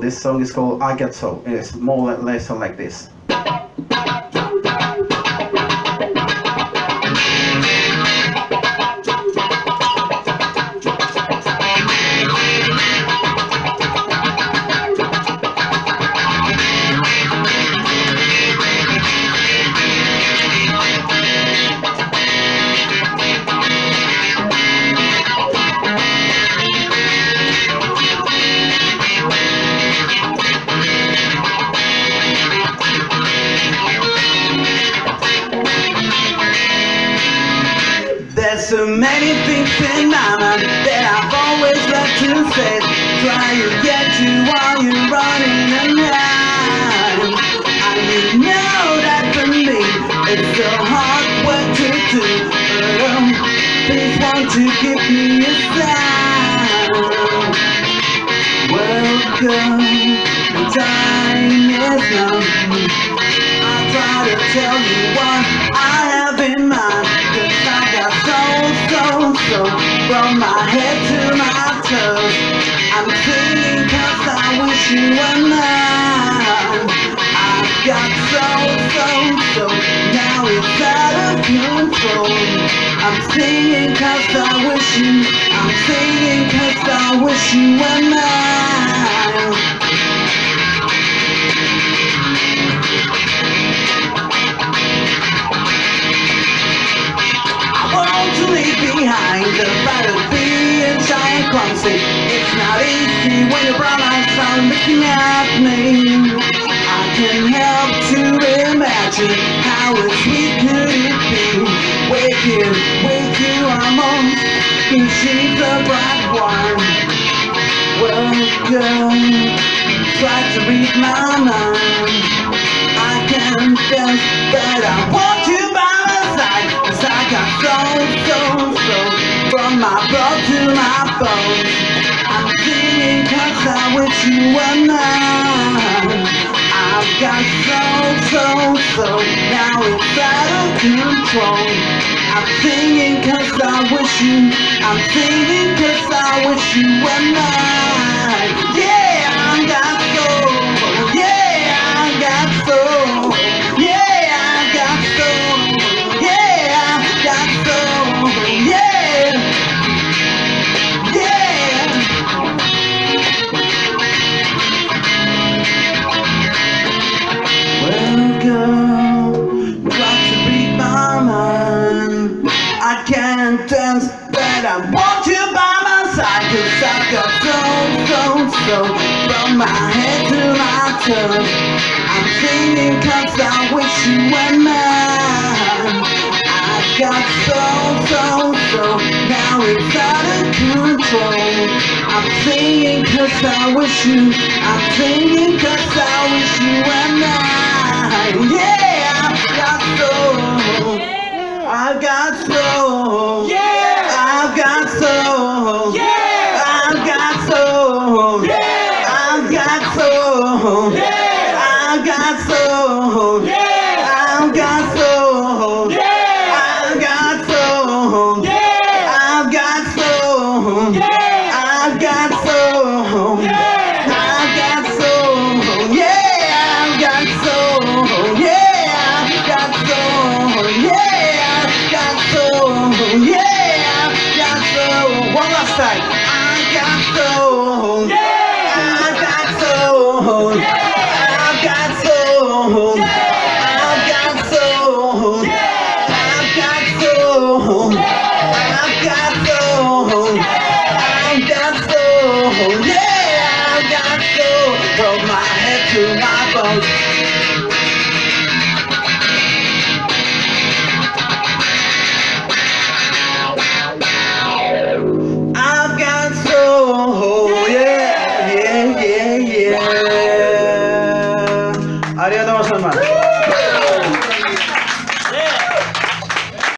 this song is called I Get So. It's more or less like this. So many things in my mind that I've always loved to say. Try to get to while you're running around. And you know that for me, it's so hard work to do. But um, please won't you give me a sign? Welcome, the time is now. I try to tell you what I have in mind so, From my head to my toes. I'm singing cause I wish you were mine. I've got so, so, so Now it's out of control. I'm singing cause I wish you I'm singing cause I wish you were mine the of being shy and clumsy. It's not easy when your brown eyes are looking at me. I can help to imagine how sweet could it be. With you, with you, I'm on. And She's a bright one. Welcome. Try to read my mind. I can feel that I want you by my side Cause I got so, so From my blood to my bones. I'm singing cause I wish you were mine. I've got so, so, so Now it's out of control. I'm singing cause I wish you I'm singing cause I wish you were mine Dance, but I want you by my side. Cause I got so, so, so from my head to my toes. I'm singing cause I wish you were mine. I've got so, so, so now it's out of control. I'm singing cause I wish you, I'm singing cause I wish you were mine. Yeah,